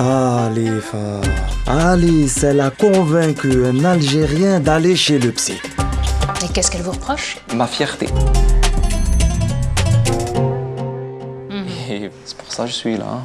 Khalifa. Alice, elle a convaincu un Algérien d'aller chez le psy. Et qu'est-ce qu'elle vous reproche? Ma fierté. Mhm. Et c'est pour ça que je suis là. Hein.